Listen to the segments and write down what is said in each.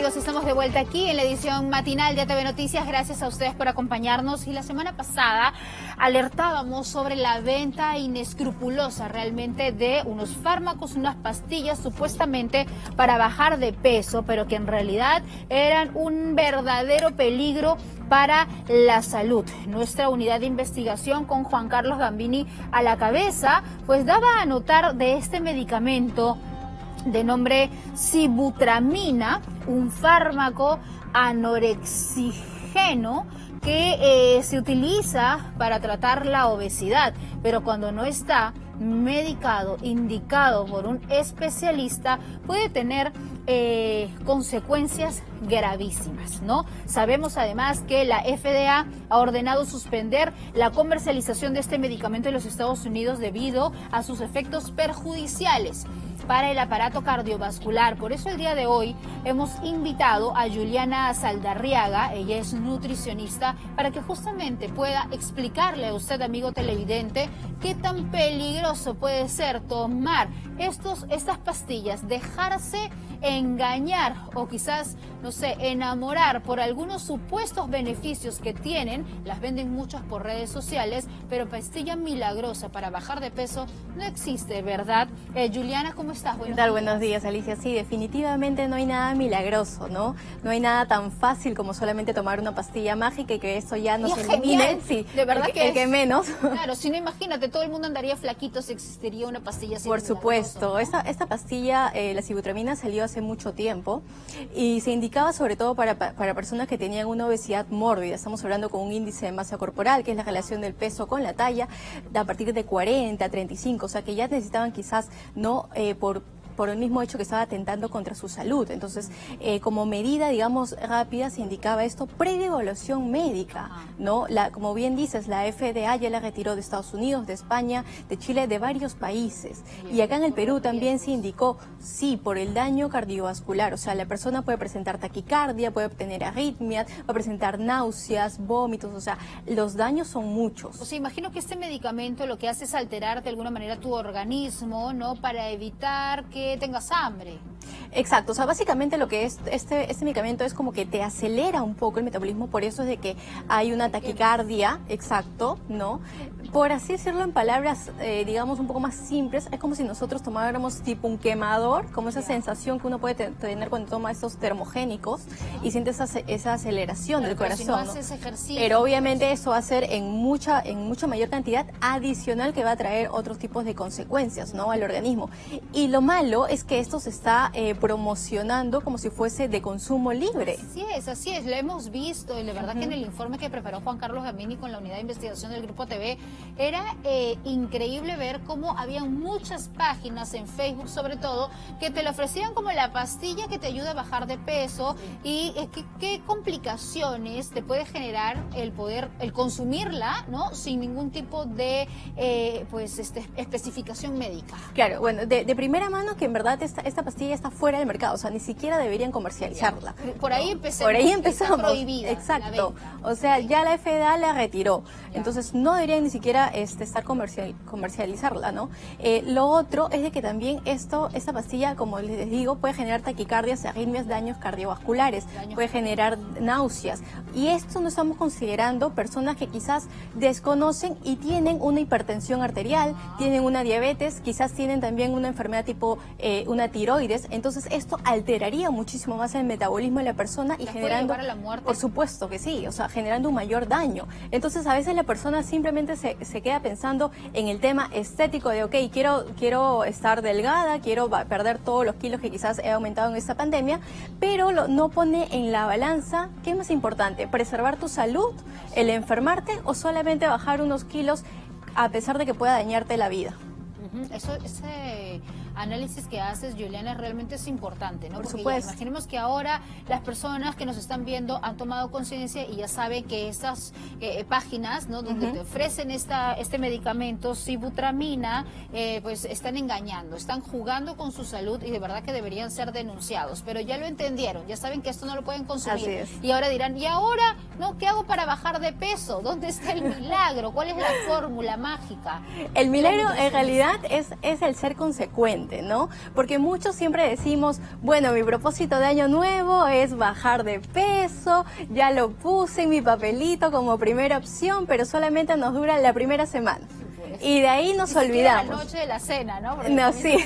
amigos? Estamos de vuelta aquí en la edición matinal de TV Noticias. Gracias a ustedes por acompañarnos. Y la semana pasada alertábamos sobre la venta inescrupulosa realmente de unos fármacos, unas pastillas supuestamente para bajar de peso, pero que en realidad eran un verdadero peligro para la salud. Nuestra unidad de investigación con Juan Carlos Gambini a la cabeza, pues daba a notar de este medicamento de nombre sibutramina, un fármaco anorexigeno que eh, se utiliza para tratar la obesidad, pero cuando no está medicado, indicado por un especialista, puede tener eh, consecuencias gravísimas, ¿no? Sabemos además que la FDA ha ordenado suspender la comercialización de este medicamento en los Estados Unidos debido a sus efectos perjudiciales para el aparato cardiovascular. Por eso el día de hoy hemos invitado a Juliana Saldarriaga, ella es nutricionista, para que justamente pueda explicarle a usted, amigo televidente, qué tan peligroso puede ser tomar estos, estas pastillas, dejarse engañar o quizás, no sé, enamorar por algunos supuestos beneficios que tienen, las venden muchas por redes sociales, pero pastilla milagrosa para bajar de peso no existe, ¿verdad? Eh, Juliana, ¿cómo estás? Buenos ¿Qué tal? Buenos días, Alicia. Sí, definitivamente no hay nada milagroso, ¿no? No hay nada tan fácil como solamente tomar una pastilla mágica y que eso ya no se elimine. Sí, de verdad que, el que menos. Claro, si no imagínate, todo el mundo andaría flaquito si existiría una pastilla así. Por supuesto, esta, esta pastilla, eh, la sibutramina, salió hace mucho tiempo y se indicaba sobre todo para, para personas que tenían una obesidad mórbida. Estamos hablando con un índice de masa corporal, que es la relación del peso con la talla, a partir de 40, 35, o sea que ya necesitaban quizás no eh, por por el mismo hecho que estaba atentando contra su salud. Entonces, eh, como medida, digamos, rápida, se indicaba esto previa evaluación médica, ¿no? La, como bien dices, la FDA ya la retiró de Estados Unidos, de España, de Chile, de varios países. Y acá en el Perú también se indicó, sí, por el daño cardiovascular. O sea, la persona puede presentar taquicardia, puede obtener arritmias, puede presentar náuseas, vómitos, o sea, los daños son muchos. O sea, imagino que este medicamento lo que hace es alterar de alguna manera tu organismo, ¿no? Para evitar que tengas hambre. Exacto, o sea, básicamente lo que es este, este medicamento es como que te acelera un poco el metabolismo, por eso es de que hay una taquicardia, exacto, ¿no? Por así decirlo en palabras, eh, digamos, un poco más simples, es como si nosotros tomáramos tipo un quemador, como esa sensación que uno puede tener cuando toma estos termogénicos y siente esa, esa aceleración del corazón. Pero obviamente eso va a ser en mucha, en mucha mayor cantidad adicional que va a traer otros tipos de consecuencias, ¿no? Al organismo. Y lo malo es que esto se está eh, promocionando como si fuese de consumo libre. Así es, así es, lo hemos visto y la verdad que en el informe que preparó Juan Carlos Gamini con la unidad de investigación del Grupo TV, era eh, increíble ver cómo había muchas páginas en Facebook sobre todo que te lo ofrecían como la pastilla que te ayuda a bajar de peso y eh, qué complicaciones te puede generar el poder, el consumirla, ¿no? Sin ningún tipo de pues este, especificación médica. Claro, bueno, de, de primera mano que en verdad esta, esta pastilla está fuera del mercado, o sea, ni siquiera deberían comercializarla. Por ahí empezamos. Por ahí empezamos. Exacto. O sea, ya la FDA la retiró. Entonces, no deberían ni siquiera este, estar comercial, comercializarla, ¿no? Eh, lo otro es de que también esto, esta pastilla, como les digo, puede generar taquicardias, arritmias, daños cardiovasculares, puede generar náuseas. Y esto no estamos considerando personas que quizás desconocen y tienen una hipertensión arterial, tienen una diabetes, quizás tienen también una enfermedad tipo eh, una tiroides, entonces esto alteraría muchísimo más el metabolismo de la persona y generando... la muerte? Por supuesto que sí, o sea, generando un mayor daño. Entonces a veces la persona simplemente se, se queda pensando en el tema estético de, ok, quiero, quiero estar delgada, quiero perder todos los kilos que quizás he aumentado en esta pandemia, pero lo, no pone en la balanza, ¿qué es más importante? ¿Preservar tu salud, el enfermarte o solamente bajar unos kilos a pesar de que pueda dañarte la vida? Eso, ese análisis que haces, Juliana, realmente es importante, ¿no? Por supuesto. imaginemos que ahora las personas que nos están viendo han tomado conciencia y ya saben que estas eh, páginas, ¿no? Donde te ofrecen esta, este medicamento, sibutramina, eh, pues están engañando, están jugando con su salud y de verdad que deberían ser denunciados. Pero ya lo entendieron, ya saben que esto no lo pueden consumir. Y ahora dirán, ¿y ahora, no? ¿Qué hago para bajar de peso? ¿Dónde está el milagro? ¿Cuál es la fórmula mágica? El milagro en realidad es, es el ser consecuente. ¿No? Porque muchos siempre decimos, bueno, mi propósito de año nuevo es bajar de peso, ya lo puse en mi papelito como primera opción, pero solamente nos dura la primera semana. Y de ahí nos olvidamos. La noche de la cena, ¿no? no, sí.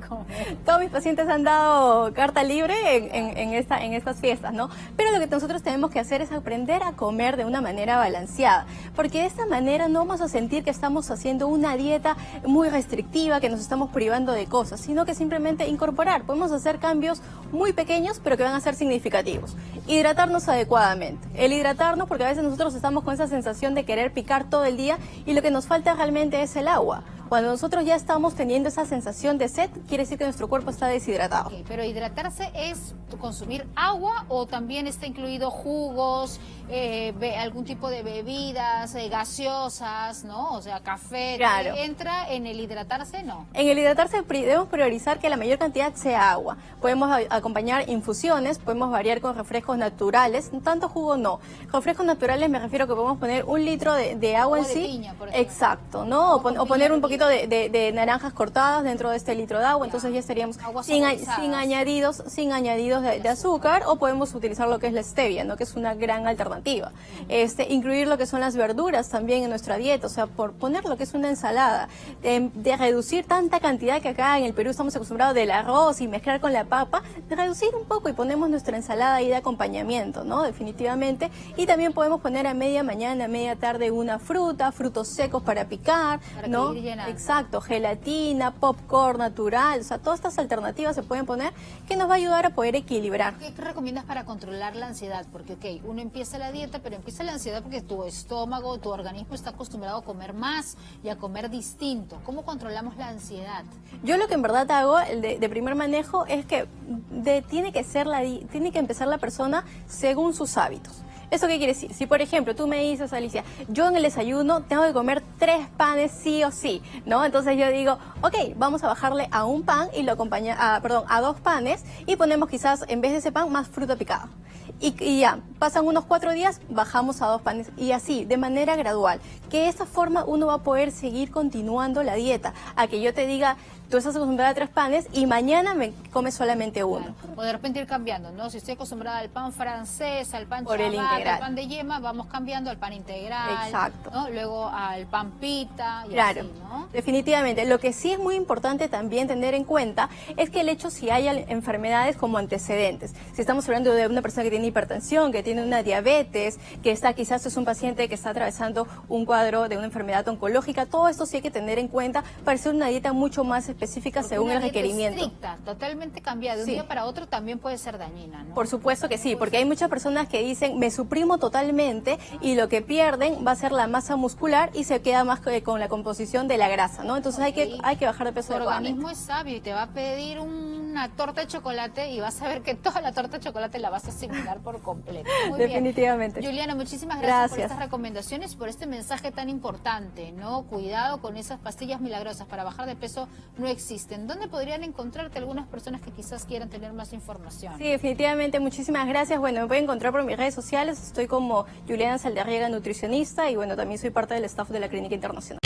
Todos mis pacientes han dado carta libre en, esta, en estas fiestas, ¿no? Pero lo que nosotros tenemos que hacer es aprender a comer de una manera balanceada, porque de esta manera no vamos a sentir que estamos haciendo una dieta muy restrictiva, que nos estamos privando de cosas, sino que simplemente incorporar. Podemos hacer cambios muy pequeños, pero que van a ser significativos. Hidratarnos adecuadamente. El hidratarnos, porque a veces nosotros estamos con esa sensación de querer picar todo el día y lo que nos falta realmente es el agua. Cuando nosotros ya estamos teniendo esa sensación de sed, quiere decir que nuestro cuerpo está deshidratado. pero hidratarse es consumir agua o también está incluido jugos, eh, algún tipo de bebidas eh, gaseosas, ¿no? O sea, café. Claro. ¿Entra en el hidratarse? No. En el hidratarse debemos priorizar que la mayor cantidad sea agua. Podemos acompañar infusiones, podemos variar con refrescos naturales, tanto jugo no. Refrescos naturales me refiero que podemos poner un litro de, agua, en sí. Exacto, ¿no? o poner un poquito de, naranjas cortadas dentro de este litro de agua, entonces ya estaríamos sin, sin, añadidos, sin añadidos de, azúcar o podemos utilizar lo que es la stevia, ¿no? que es una gran alternativa. Este, incluir lo que son las verduras también en nuestra dieta, o sea, por poner lo que es una ensalada, de, reducir tanta cantidad que acá en el Perú estamos acostumbrados del arroz y mezclar con la papa, de reducir un poco y ponemos nuestra ensalada ahí de acompañamiento, ¿no? Definitivamente. Y también podemos poner a media mañana, a media tarde una fruta, frutos secos para picar, ¿no? Exacto, gelatina, popcorn natural, o sea, todas estas alternativas se pueden poner que nos va a ayudar a poder equilibrar. ¿Qué recomiendas para controlar la ansiedad? Porque, ok, uno empieza la dieta, pero empieza la ansiedad porque tu estómago, tu organismo está acostumbrado a comer más y a comer distinto. ¿Cómo controlamos la ansiedad? Yo lo que en verdad hago, el de, primer manejo, es que tiene, que ser la, tiene que empezar la persona según sus hábitos. ¿Eso qué quiere decir? Si, por ejemplo, tú me dices, Alicia, yo en el desayuno tengo que comer tres panes sí o sí, ¿no? Entonces yo digo, ok, vamos a bajarle a un pan y lo acompaña, a, perdón, a dos panes y ponemos quizás en vez de ese pan más fruta picada. Y, ya, pasan unos cuatro días, bajamos a dos panes y así, de manera gradual. Que de esta forma uno va a poder seguir continuando la dieta. A que yo te diga, tú estás acostumbrada a tres panes y mañana me comes solamente uno. O de repente ir cambiando, ¿no? Si estoy acostumbrada al pan francés, al pan integral. al pan de yema, vamos cambiando al pan integral. Exacto. ¿no? Luego al pan pita y claro, así, ¿no? definitivamente. Lo que sí es muy importante también tener en cuenta es que el hecho si hay enfermedades como antecedentes. Si estamos hablando de una persona que tiene hipertensión, que tiene una diabetes, que está quizás es un paciente que está atravesando un cuadro de una enfermedad oncológica, todo esto sí hay que tener en cuenta para hacer una dieta mucho más específica según el requerimiento. Estricta, totalmente cambiada de un día para otro también puede ser dañina, ¿no? Por supuesto que sí, porque hay muchas personas que dicen me suprimo totalmente y lo que pierden va a ser la masa muscular y se queda más con la composición de la grasa, ¿no? Entonces hay que hay que bajar de peso. Tu organismo es sabio y te va a pedir una torta de chocolate y vas a ver que toda la torta de chocolate la vas a asimilar por completo. Definitivamente. Juliana, muchísimas gracias, por estas recomendaciones, por este mensaje tan importante, ¿no? Cuidado con esas pastillas milagrosas para bajar de peso no existen. ¿Dónde podrían encontrarte algunas personas que quizás quieran tener más información? Sí, definitivamente. Muchísimas gracias. Bueno, me pueden encontrar por mis redes sociales. Estoy como Juliana Saldarriega, nutricionista y bueno, también soy parte del staff de la Clínica Internacional.